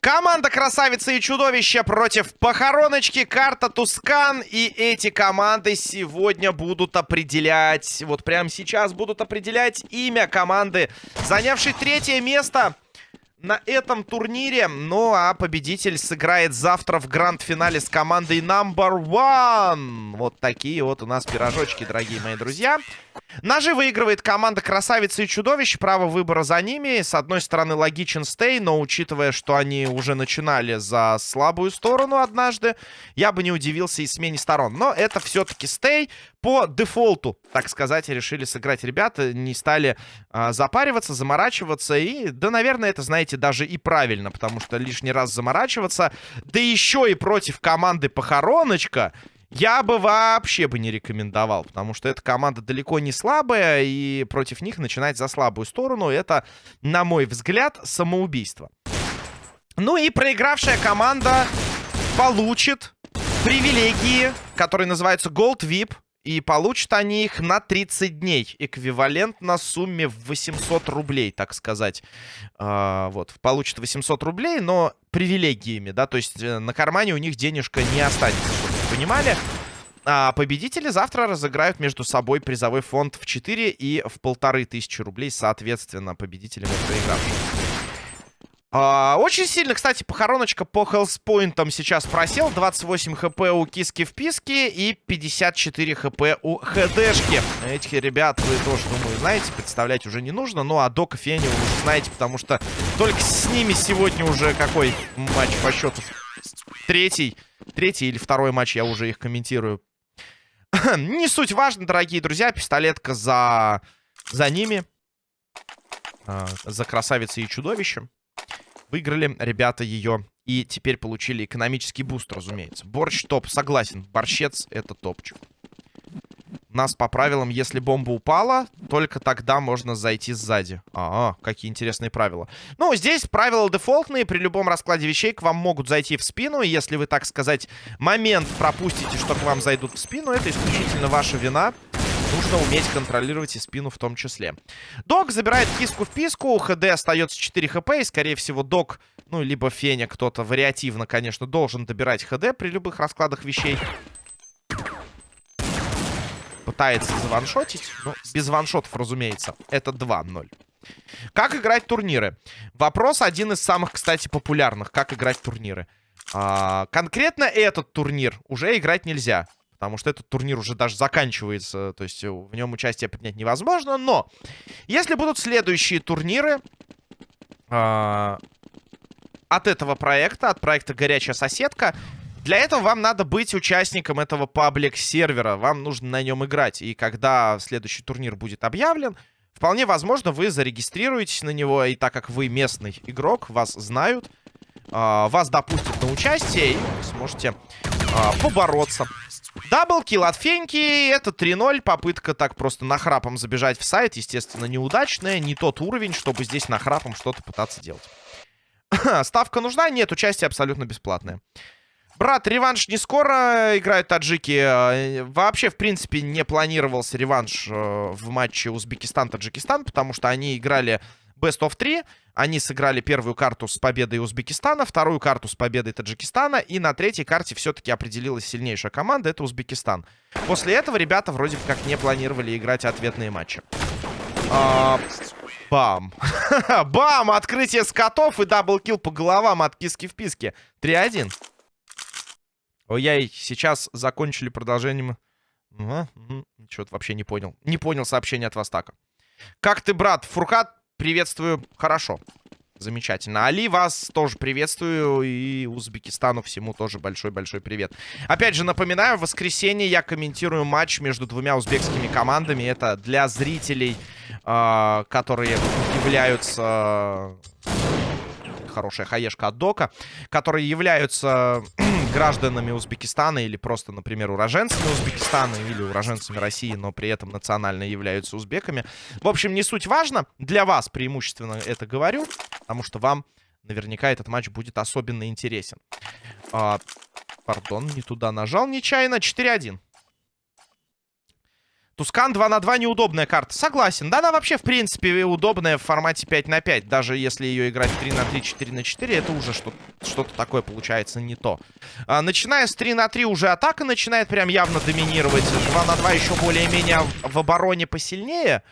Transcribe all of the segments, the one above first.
Команда Красавицы и Чудовища против Похороночки, карта Тускан. И эти команды сегодня будут определять, вот прямо сейчас будут определять имя команды, занявшей третье место на этом турнире. Ну, а победитель сыграет завтра в гранд-финале с командой Number One. Вот такие вот у нас пирожочки, дорогие мои друзья. Ножи выигрывает команда Красавицы и Чудовищ. Право выбора за ними. С одной стороны, логичен стей, но учитывая, что они уже начинали за слабую сторону однажды, я бы не удивился и смене сторон. Но это все-таки стей. По дефолту, так сказать, решили сыграть ребята. Не стали а, запариваться, заморачиваться. И, да, наверное, это, знаете, даже и правильно, потому что лишний раз заморачиваться. Да еще и против команды Похороночка я бы вообще бы не рекомендовал, потому что эта команда далеко не слабая, и против них начинать за слабую сторону, это, на мой взгляд, самоубийство. Ну и проигравшая команда получит привилегии, которые называются Gold VIP, и получат они их на 30 дней. Эквивалент на сумме в 800 рублей, так сказать. А, вот, получат 800 рублей, но привилегиями, да, то есть э, на кармане у них денежка не останется, чтобы вы понимали. А победители завтра разыграют между собой призовой фонд в 4 и в полторы тысячи рублей, соответственно, победителям и проигравшим. А, очень сильно, кстати, похороночка по хелспоинтам сейчас просел. 28 хп у киски в писке и 54 хп у хдшки. Этих ребят вы тоже, думаю, знаете, представлять уже не нужно. Ну, а Дока Фени вы уже знаете, потому что только с ними сегодня уже какой матч по счету? Третий. Третий или второй матч, я уже их комментирую. не суть важно, дорогие друзья. Пистолетка за, за ними. А, за красавицей и чудовищем. Выиграли ребята ее. И теперь получили экономический буст, разумеется. Борщ топ, согласен. Борщец это топчик. У нас по правилам, если бомба упала, только тогда можно зайти сзади. А, -а какие интересные правила. Ну, здесь правила дефолтные. При любом раскладе вещей к вам могут зайти в спину. Если вы, так сказать, момент пропустите, что к вам зайдут в спину, это исключительно ваша вина. Нужно уметь контролировать и спину в том числе. Док забирает киску в писку. ХД остается 4 хп. И, скорее всего, Док, ну, либо Феня, кто-то вариативно, конечно, должен добирать ХД при любых раскладах вещей. Пытается заваншотить. Ну, без ваншотов, разумеется. Это 2-0. Как играть турниры? Вопрос один из самых, кстати, популярных. Как играть турниры? А, конкретно этот турнир уже играть нельзя. Потому что этот турнир уже даже заканчивается. То есть в нем участие принять невозможно. Но если будут следующие турниры э, от этого проекта, от проекта «Горячая соседка», для этого вам надо быть участником этого паблик-сервера. Вам нужно на нем играть. И когда следующий турнир будет объявлен, вполне возможно, вы зарегистрируетесь на него. И так как вы местный игрок, вас знают, э, вас допустят на участие, и сможете э, побороться Даблкил от Феньки. Это 3-0. Попытка так просто нахрапом забежать в сайт. Естественно, неудачная. Не тот уровень, чтобы здесь нахрапом что-то пытаться делать. Ставка нужна? Нет, участие абсолютно бесплатное. Брат, реванш не скоро играют таджики. Э, вообще, в принципе, не планировался реванш э, в матче Узбекистан-Таджикистан, потому что они играли Best of 3. Они сыграли первую карту с победой Узбекистана, вторую карту с победой Таджикистана, и на третьей карте все-таки определилась сильнейшая команда, это Узбекистан. После этого ребята вроде как не планировали играть ответные матчи. А, бам. бам! Открытие скаутов и double kill по головам от киски в писке. 3-1. Ой-яй, сейчас закончили продолжением... Угу, угу. Что-то вообще не понял. Не понял сообщение от Востака. Как ты, брат? Фуркат приветствую. Хорошо. Замечательно. Али, вас тоже приветствую. И Узбекистану всему тоже большой-большой привет. Опять же, напоминаю, в воскресенье я комментирую матч между двумя узбекскими командами. Это для зрителей, э, которые являются хорошая хаешка от Дока, которые являются гражданами Узбекистана или просто, например, уроженцами Узбекистана или уроженцами России, но при этом национально являются узбеками. В общем, не суть важно. Для вас преимущественно это говорю, потому что вам наверняка этот матч будет особенно интересен. А, пардон, не туда нажал нечаянно. 4-1. Тускан 2 на 2 неудобная карта. Согласен. Да, она вообще, в принципе, удобная в формате 5 на 5. Даже если ее играть 3 на 3, 4 на 4, это уже что-то такое получается не то. А, начиная с 3 на 3 уже атака начинает прям явно доминировать. 2 на 2 еще более-менее в обороне посильнее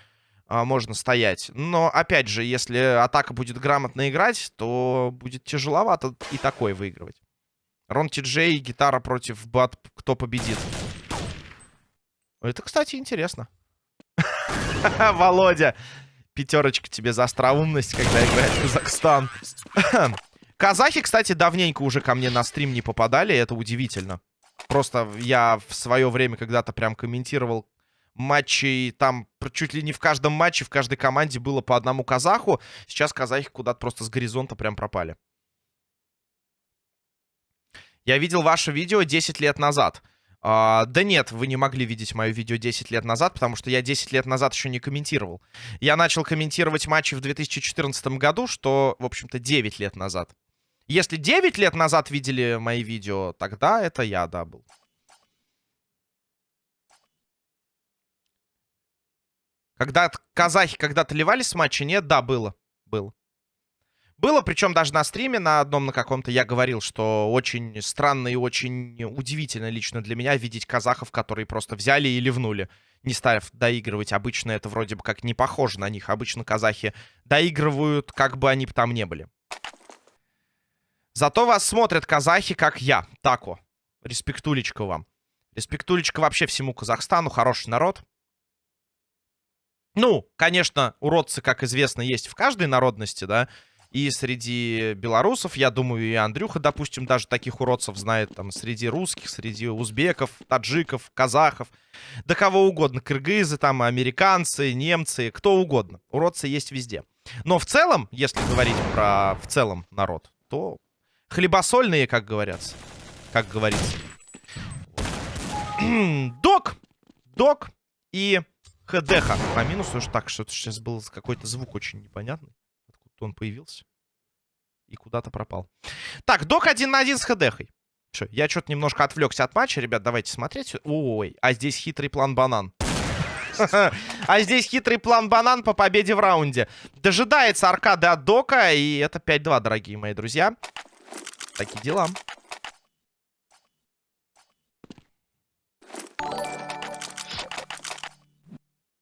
а, можно стоять. Но, опять же, если атака будет грамотно играть, то будет тяжеловато и такой выигрывать. Рон Ти Джей, гитара против Бат. Кто победит? Это, кстати, интересно. Володя, пятерочка тебе за остроумность, когда играет Казахстан. Казахи, кстати, давненько уже ко мне на стрим не попадали, это удивительно. Просто я в свое время когда-то прям комментировал матчи, там чуть ли не в каждом матче, в каждой команде было по одному казаху. Сейчас казахи куда-то просто с горизонта прям пропали. Я видел ваше видео 10 лет назад. А, да нет, вы не могли видеть мое видео 10 лет назад, потому что я 10 лет назад еще не комментировал. Я начал комментировать матчи в 2014 году, что, в общем-то, 9 лет назад. Если 9 лет назад видели мои видео, тогда это я, да, был. Когда казахи когда-то ливали с матча? Нет, да, было. Было. Было, причем даже на стриме на одном на каком-то я говорил, что очень странно и очень удивительно лично для меня видеть казахов, которые просто взяли и ливнули, не став доигрывать. Обычно это вроде бы как не похоже на них. Обычно казахи доигрывают, как бы они там не были. Зато вас смотрят казахи, как я. Тако. Респектулечка вам. Респектулечка вообще всему Казахстану. Хороший народ. Ну, конечно, уродцы, как известно, есть в каждой народности, да. И среди белорусов, я думаю, и Андрюха, допустим, даже таких уродцев знает. Там среди русских, среди узбеков, таджиков, казахов. Да кого угодно. Кыргызы, там, американцы, немцы, кто угодно. Уродцы есть везде. Но в целом, если говорить про в целом народ, то хлебосольные, как говорятся. Как говорится. Док! Док и ХДХ. По минусу уж так, что сейчас был какой-то звук очень непонятный он появился. И куда-то пропал. Так, док один на один с ХДХой. Все, я что-то немножко отвлекся от матча. Ребят, давайте смотреть. Ой, а здесь хитрый план банан. А здесь хитрый план банан по победе в раунде. Дожидается аркады от дока. И это 5-2, дорогие мои друзья. Такие дела.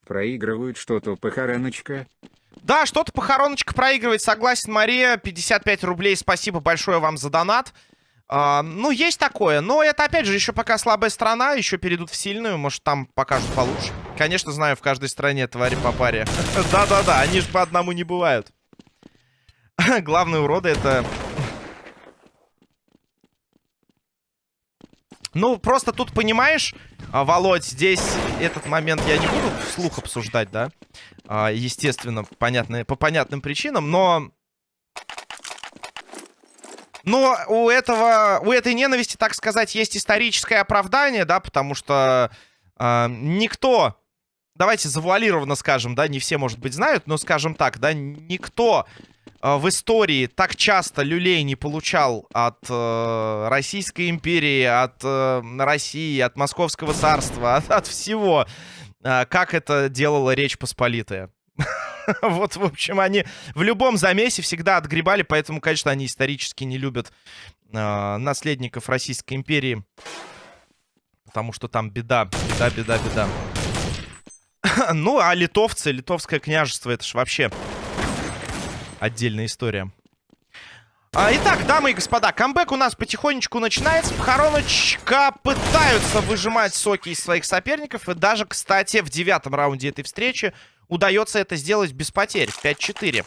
Проигрывают что-то похороночка. Да, что-то похороночка проигрывает, согласен, Мария. 55 рублей, спасибо большое вам за донат. А, ну, есть такое, но это, опять же, еще пока слабая страна, еще перейдут в сильную, может, там покажут получше. Конечно, знаю, в каждой стране твари по паре. Да-да-да, они же по одному не бывают. Главные уроды это... Ну, просто тут, понимаешь, а, Володь, здесь этот момент я не буду вслух обсуждать, да? А, естественно, понятно, по понятным причинам, но... Но у этого, у этой ненависти, так сказать, есть историческое оправдание, да, потому что э, никто, давайте завуалированно скажем, да, не все, может быть, знают, но скажем так, да, никто э, в истории так часто люлей не получал от э, Российской империи, от э, России, от Московского царства, от, от всего. А, как это делала Речь Посполитая. вот, в общем, они в любом замесе всегда отгребали, поэтому, конечно, они исторически не любят э, наследников Российской империи. Потому что там беда, беда, беда, беда. ну, а литовцы, литовское княжество, это ж вообще отдельная история. А, итак, дамы и господа, камбэк у нас потихонечку начинается. Похороночка пытаются выжимать соки из своих соперников. И даже, кстати, в девятом раунде этой встречи удается это сделать без потерь. 5-4.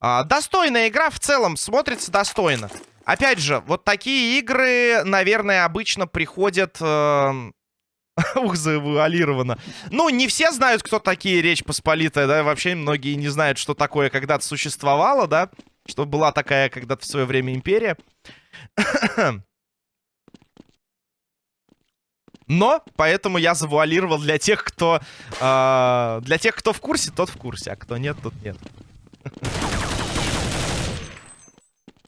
А, достойная игра в целом, смотрится достойно. Опять же, вот такие игры, наверное, обычно приходят... Э... Ух, завуалировано. Ну, не все знают, кто такие Речь Посполитая, да, вообще многие не знают, что такое когда-то существовало, да что была такая когда-то в свое время империя. Но, поэтому я завуалировал для тех, кто... Э, для тех, кто в курсе, тот в курсе, а кто нет, тот нет.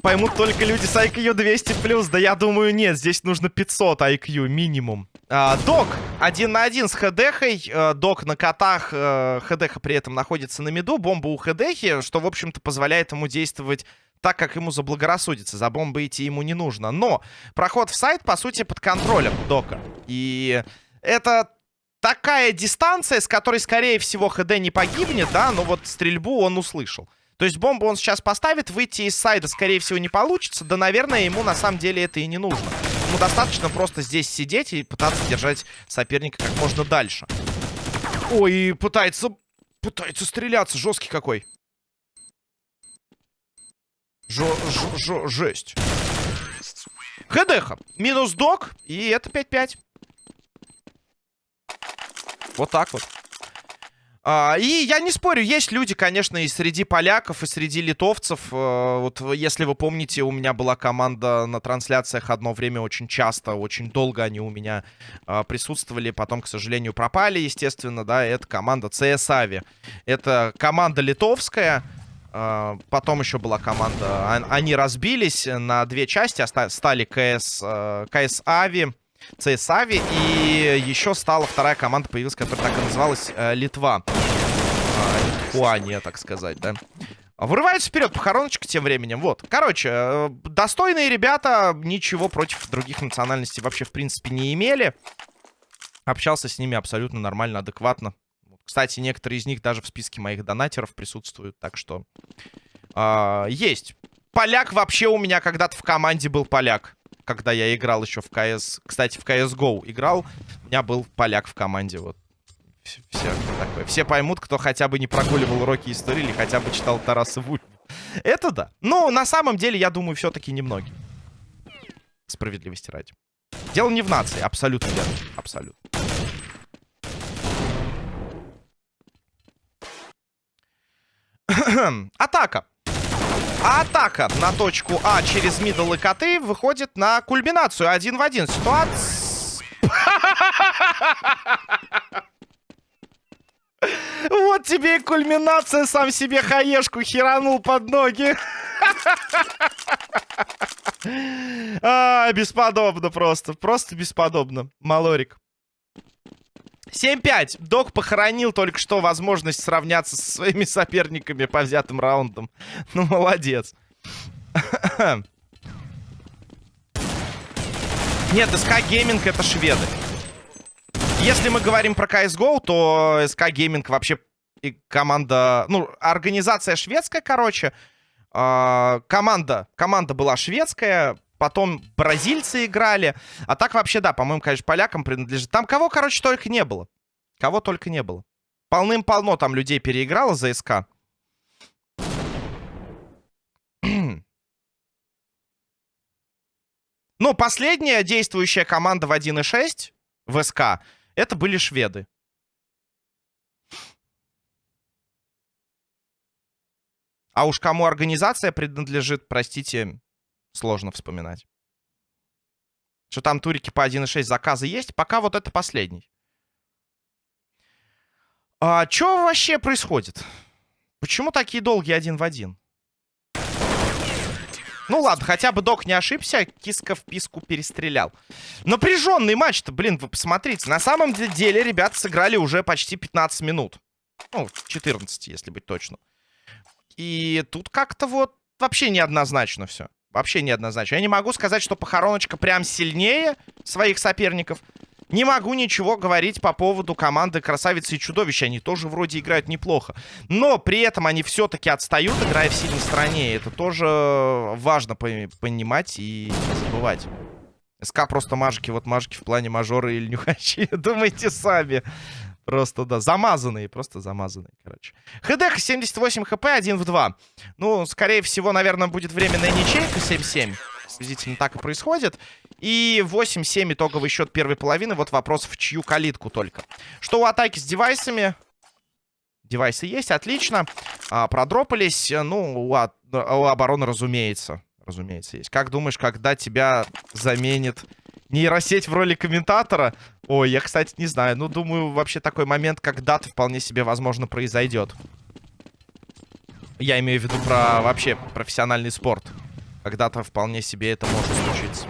Поймут только люди с IQ 200+. Да я думаю, нет, здесь нужно 500 IQ минимум. А, док один на один с Хедехой. А, док на котах. А, Хедеха при этом находится на миду. Бомба у Хедехи, что, в общем-то, позволяет ему действовать так, как ему заблагорассудится. За бомбой идти ему не нужно. Но проход в сайт, по сути, под контролем Дока. И это такая дистанция, с которой, скорее всего, ХД не погибнет, да, но вот стрельбу он услышал. То есть бомбу он сейчас поставит, выйти из сайда, скорее всего, не получится. Да, наверное, ему на самом деле это и не нужно. Ему достаточно просто здесь сидеть и пытаться держать соперника как можно дальше. Ой, пытается... Пытается стреляться. Жесткий какой. Жо, жо, жо, жесть. ХДХ. Минус док. И это 5-5. Вот так вот. А, и я не спорю, есть люди, конечно, и среди поляков, и среди литовцев. А, вот если вы помните, у меня была команда на трансляциях одно время очень часто, очень долго они у меня а, присутствовали, потом, к сожалению, пропали, естественно, да, это команда CS Avi. Это команда литовская, а, потом еще была команда, они разбились на две части, стали КС, КС Ави Цейсави. И еще стала вторая команда, появилась, которая так и называлась э, Литва. Э, Литхуания, так сказать, да. Вырывается вперед похороночка тем временем. Вот. Короче, э, достойные ребята ничего против других национальностей вообще, в принципе, не имели. Общался с ними абсолютно нормально, адекватно. Кстати, некоторые из них даже в списке моих донатеров присутствуют, так что... Э, есть. Поляк вообще у меня когда-то в команде был поляк когда я играл еще в КС... Кстати, в CSGO играл, у меня был поляк в команде, вот. Все, такое. Все поймут, кто хотя бы не прогуливал уроки истории или хотя бы читал Тараса Вульфа. Это да. Но на самом деле, я думаю, все-таки немногие. Справедливости ради. Дело не в нации, абсолютно верно. Абсолютно. Атака. А атака на точку А через мидл и коты выходит на кульминацию. Один в один. Ситуация... Вот тебе и кульминация. Сам себе хаешку херанул под ноги. А, бесподобно просто. Просто бесподобно. Малорик. 7-5. Док похоронил только что возможность сравняться со своими соперниками по взятым раундам. Ну, молодец. Нет, SK Gaming это шведы. Если мы говорим про CSGO, то SK Gaming вообще команда... Ну, организация шведская, короче. Э, команда, команда была шведская, потом бразильцы играли. А так вообще, да, по-моему, конечно, полякам принадлежит. Там кого, короче, только не было. Кого только не было. Полным-полно там людей переиграло за СК. Ну, последняя действующая команда в 1.6 в СК, это были шведы. А уж кому организация принадлежит, простите, сложно вспоминать. Что там турики по 1.6 заказы есть, пока вот это последний. А что вообще происходит? Почему такие долгие один в один? Ну ладно, хотя бы док не ошибся, киска в писку перестрелял. Напряженный матч-то, блин, вы посмотрите. На самом деле ребята сыграли уже почти 15 минут. Ну, 14, если быть точно. И тут как-то вот вообще неоднозначно все. Вообще неоднозначно. Я не могу сказать, что похороночка прям сильнее своих соперников. Не могу ничего говорить по поводу команды Красавицы и Чудовища. Они тоже вроде играют неплохо. Но при этом они все-таки отстают, играя в сильной стороне. Это тоже важно понимать и не забывать. СК просто мажики. Вот мажики в плане мажора или нюхачи. Думайте сами. Просто, да, замазанные, просто замазанные, короче. ХДХ 78 хп, 1 в 2. Ну, скорее всего, наверное, будет временная ничейка 7-7. Приблизительно так и происходит. И 8-7 итоговый счет первой половины. Вот вопрос, в чью калитку только. Что у атаки с девайсами? Девайсы есть, отлично. А, продропались. Ну, у, от, у обороны, разумеется. Разумеется, есть. Как думаешь, когда тебя заменит нейросеть в роли комментатора? Ой, я, кстати, не знаю. Ну, думаю, вообще такой момент когда-то вполне себе, возможно, произойдет. Я имею в виду про вообще профессиональный спорт. Когда-то вполне себе это может случиться.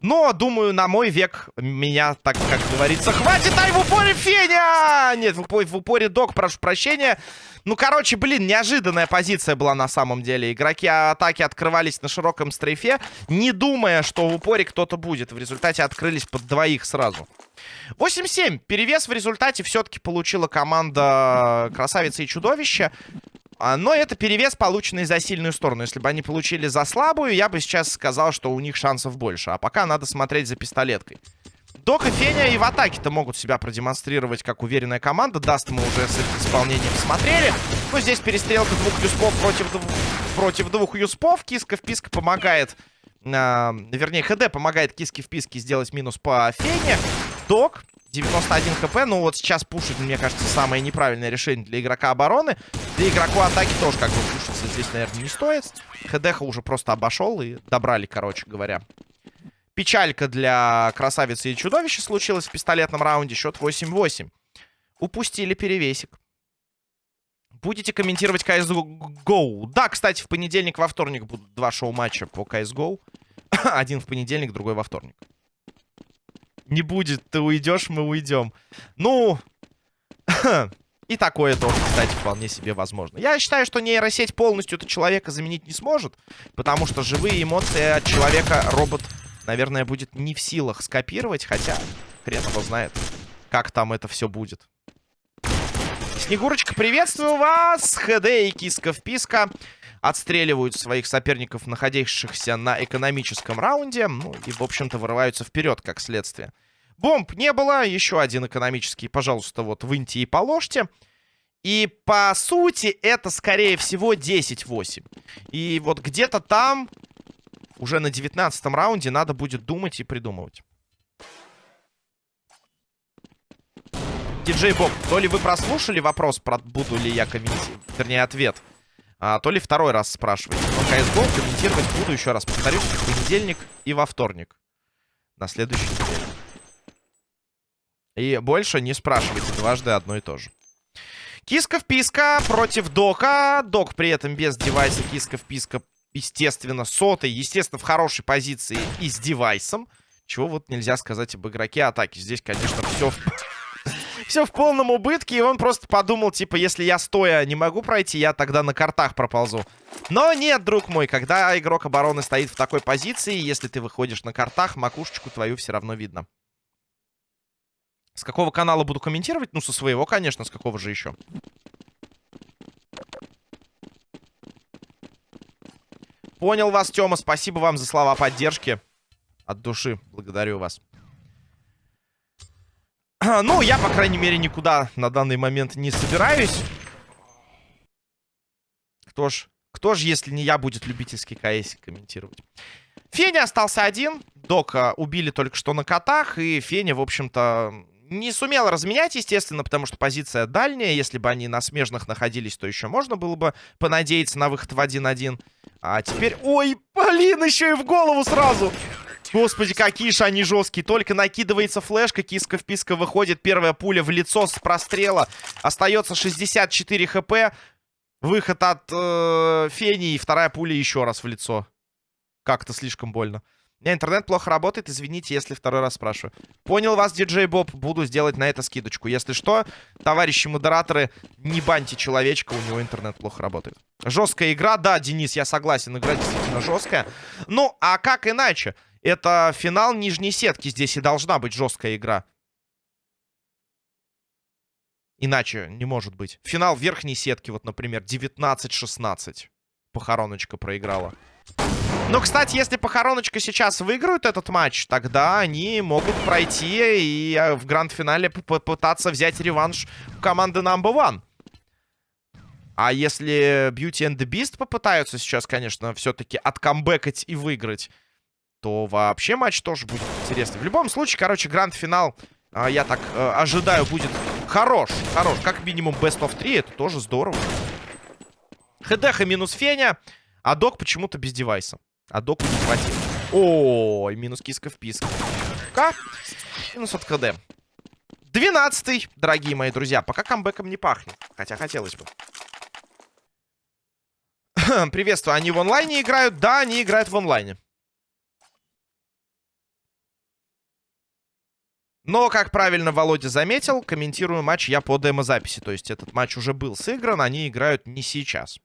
Но, думаю, на мой век меня, так как говорится, хватит, ай, в упоре Феня! Нет, в упоре, в упоре Док, прошу прощения. Ну, короче, блин, неожиданная позиция была на самом деле. Игроки атаки открывались на широком стрейфе, не думая, что в упоре кто-то будет. В результате открылись под двоих сразу. 8-7. Перевес в результате все-таки получила команда Красавицы и Чудовища. А, но это перевес, полученный за сильную сторону. Если бы они получили за слабую, я бы сейчас сказал, что у них шансов больше. А пока надо смотреть за пистолеткой. Док и Феня и в атаке-то могут себя продемонстрировать как уверенная команда. Dust мы уже с этим исполнением смотрели. Но здесь перестрелка двух USP ов против, против двух USP ов. Киска в писк помогает... Э, вернее, ХД помогает Киске в писке сделать минус по Фене. Док 91 HP. Ну вот сейчас пушить, мне кажется, самое неправильное решение для игрока обороны. Для игроку атаки тоже как бы пушиться здесь, наверное, не стоит. ХДХ уже просто обошел и добрали, короче говоря. Печалька для красавицы и чудовища случилась в пистолетном раунде. Счет 8-8. Упустили перевесик. Будете комментировать CSGO? Да, кстати, в понедельник, во вторник будут два шоу-матча по CSGO. Один в понедельник, другой во вторник не будет, ты уйдешь, мы уйдем. Ну, и такое тоже, кстати, вполне себе возможно. Я считаю, что нейросеть полностью это человека заменить не сможет, потому что живые эмоции от человека робот, наверное, будет не в силах скопировать, хотя хрен его знает, как там это все будет. Снегурочка, приветствую вас! ХД и киска вписка отстреливают своих соперников, находящихся на экономическом раунде. Ну и, в общем-то, вырываются вперед, как следствие. Бомб не было. Еще один экономический, пожалуйста, вот выньте и положьте. И, по сути, это, скорее всего, 10-8. И вот где-то там, уже на 19 раунде, надо будет думать и придумывать. Диджей Боб, то ли вы прослушали вопрос, про буду ли я комментировать, вернее, ответ, а, то ли второй раз спрашиваете. Но CSGO комментировать буду, еще раз повторюсь, в понедельник и во вторник. На следующий неделе. И больше не спрашивайте дважды одно и то же. Киска в писка против Дока. Док при этом без девайса. Киска в писка, естественно, сотый. Естественно, в хорошей позиции и с девайсом. Чего вот нельзя сказать об игроке атаки. Здесь, конечно, все в... все в полном убытке. И он просто подумал, типа, если я стоя не могу пройти, я тогда на картах проползу. Но нет, друг мой, когда игрок обороны стоит в такой позиции, если ты выходишь на картах, макушечку твою все равно видно. С какого канала буду комментировать? Ну, со своего, конечно, с какого же еще? Понял вас, Тёма. Спасибо вам за слова поддержки. От души. Благодарю вас. Ну, я, по крайней мере, никуда на данный момент не собираюсь. Кто ж, кто ж, если не я, будет любительский КС комментировать? Феня остался один. Дока убили только что на котах. И Феня, в общем-то, не сумел разменять, естественно, потому что позиция дальняя. Если бы они на смежных находились, то еще можно было бы понадеяться на выход в 1-1. А теперь... Ой, блин, еще и в голову сразу! Господи, какие же они жесткие. Только накидывается флешка, киска в писка выходит. Первая пуля в лицо с прострела. Остается 64 хп. Выход от э, Фени и вторая пуля еще раз в лицо. Как-то слишком больно. У меня интернет плохо работает, извините, если второй раз спрашиваю. Понял вас, диджей Боб, буду сделать на это скидочку. Если что, товарищи модераторы, не баньте человечка, у него интернет плохо работает. Жесткая игра, да, Денис, я согласен, игра действительно жесткая. Ну, а как иначе? Это финал нижней сетки. Здесь и должна быть жесткая игра. Иначе не может быть. Финал верхней сетки, вот, например, 19-16. Похороночка проиграла. Ну, кстати, если Похороночка сейчас выиграют этот матч, тогда они могут пройти и э, в гранд-финале попытаться взять реванш у команды Number One. А если Beauty and the Beast попытаются сейчас, конечно, все-таки откамбэкать и выиграть, то вообще матч тоже будет интересный. В любом случае, короче, гранд-финал, а, я так э, ожидаю, будет хорош. Хорош. Как минимум best of 3, это тоже здорово. ХДХ минус Феня, а док почему-то без девайса. А доку не хватило. Ой, минус киска в писк. К. Минус от КД. 12 дорогие мои друзья. Пока камбэком не пахнет. Хотя хотелось бы. Приветствую. Они в онлайне играют? Да, они играют в онлайне. Но, как правильно Володя заметил, комментирую матч я по демозаписи. То есть этот матч уже был сыгран, они играют не сейчас.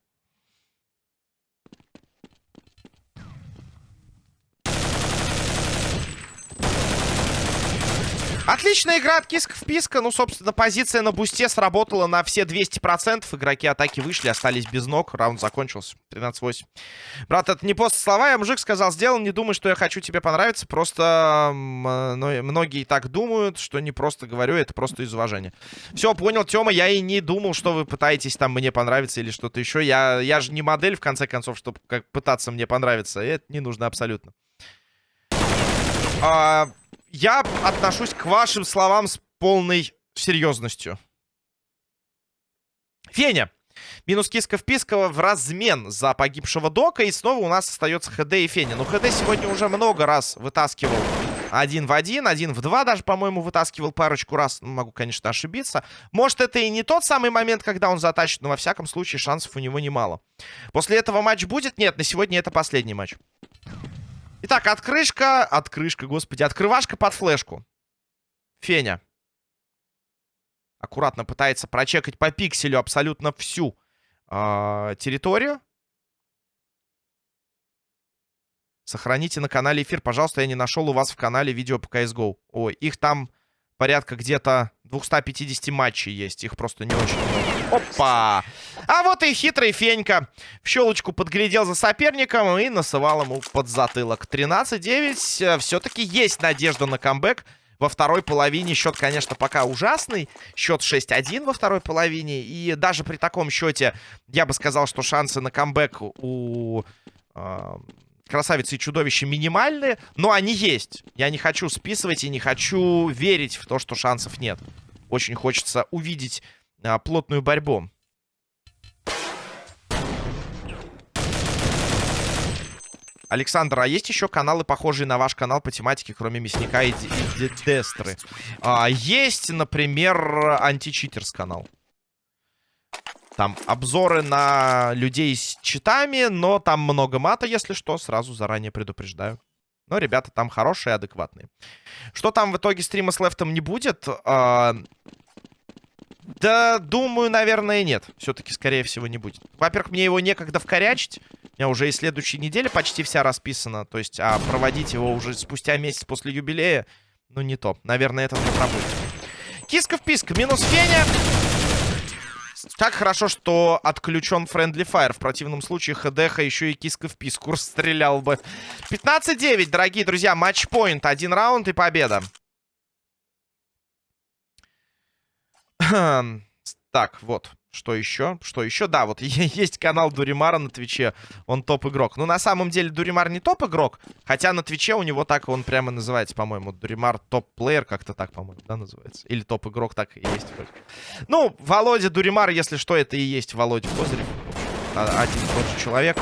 Отличная игра от Киска в Писка. Ну, собственно, позиция на бусте сработала на все 200%. Игроки атаки вышли, остались без ног. Раунд закончился. 13-8. Брат, это не просто слова. Я мужик сказал, сделал. Не думай, что я хочу тебе понравиться. Просто ну, многие так думают, что не просто говорю. Это просто из уважения. Все, понял, Тёма. Я и не думал, что вы пытаетесь там мне понравиться или что-то еще. Я, я же не модель, в конце концов, чтобы как пытаться мне понравиться. Это не нужно абсолютно. А я отношусь к вашим словам с полной серьезностью. Феня. Минус киска впискова в размен за погибшего Дока. И снова у нас остается ХД и Феня. Но ХД сегодня уже много раз вытаскивал один в один, один в два даже, по-моему, вытаскивал парочку раз. Ну, могу, конечно, ошибиться. Может, это и не тот самый момент, когда он затащит, но во всяком случае шансов у него немало. После этого матч будет? Нет, на сегодня это последний матч. Итак, открышка... Открышка, господи. Открывашка под флешку. Феня. Аккуратно пытается прочекать по пикселю абсолютно всю э, территорию. Сохраните на канале эфир. Пожалуйста, я не нашел у вас в канале видео по CSGO. Ой, их там порядка где-то 250 матчей есть. Их просто не очень много. Опа! А вот и хитрый Фенька. В щелочку подглядел за соперником и насывал ему под затылок. 13-9. Все-таки есть надежда на камбэк. Во второй половине счет, конечно, пока ужасный. Счет 6-1 во второй половине. И даже при таком счете я бы сказал, что шансы на камбэк у... Э красавицы и чудовища минимальные, но они есть. Я не хочу списывать и не хочу верить в то, что шансов нет. Очень хочется увидеть а, плотную борьбу. Александр, а есть еще каналы, похожие на ваш канал по тематике, кроме Мясника и, и Дестры? А, есть, например, Античитерс канал. Там обзоры на людей с читами, но там много мата, если что, сразу заранее предупреждаю. Но ребята там хорошие, адекватные. Что там в итоге стрима с лефтом не будет? А... Да, думаю, наверное, нет. Все-таки, скорее всего, не будет. Во-первых, мне его некогда вкорячить. У меня уже и следующей неделе почти вся расписана. То есть, а проводить его уже спустя месяц после юбилея, ну, не то. Наверное, это не пропустим. Киска в писк. Минус Феня. Как хорошо, что отключен Friendly Fire. В противном случае ХДХ еще и киска в писку стрелял бы. 15-9, дорогие друзья. Матчпоинт. Один раунд и победа. Так, вот. Что еще? Что еще? Да, вот есть канал Дуримара на Твиче. Он топ-игрок. Ну, на самом деле, Дуримар не топ-игрок. Хотя на Твиче у него так он прямо называется, по-моему. Дуримар top player, как-то так, по-моему, да, называется. Или топ-игрок, так и есть вроде. Ну, Володя Дуримар, если что, это и есть Володя Козырев. А, один и тот же человек.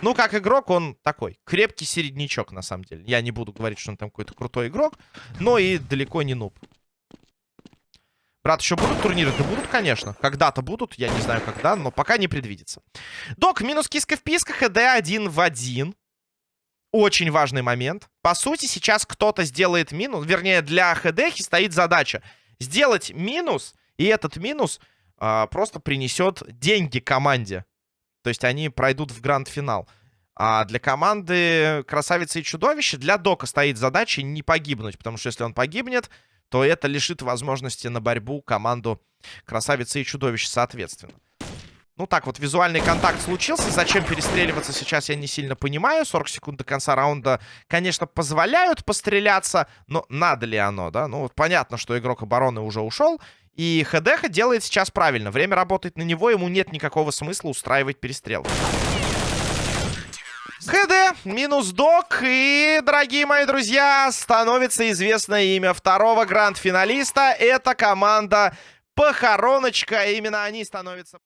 Ну, как игрок, он такой. Крепкий середнячок, на самом деле. Я не буду говорить, что он там какой-то крутой игрок. Но и далеко не нуб. Брат, еще будут турниры? Да будут, конечно. Когда-то будут, я не знаю когда, но пока не предвидится. Док, минус киска в писках, ХД один в один. Очень важный момент. По сути, сейчас кто-то сделает минус. Вернее, для ХДХи стоит задача. Сделать минус, и этот минус а, просто принесет деньги команде. То есть они пройдут в гранд-финал. А для команды Красавицы и Чудовище, для Дока стоит задача не погибнуть. Потому что если он погибнет, то это лишит возможности на борьбу команду Красавицы и Чудовищ соответственно. Ну так вот, визуальный контакт случился. Зачем перестреливаться сейчас, я не сильно понимаю. 40 секунд до конца раунда, конечно, позволяют постреляться. Но надо ли оно, да? Ну вот понятно, что игрок обороны уже ушел. И ХДХ делает сейчас правильно. Время работает на него, ему нет никакого смысла устраивать перестрел. ХД, минус док. И, дорогие мои друзья, становится известное имя второго гранд-финалиста. Это команда Похороночка. Именно они становятся...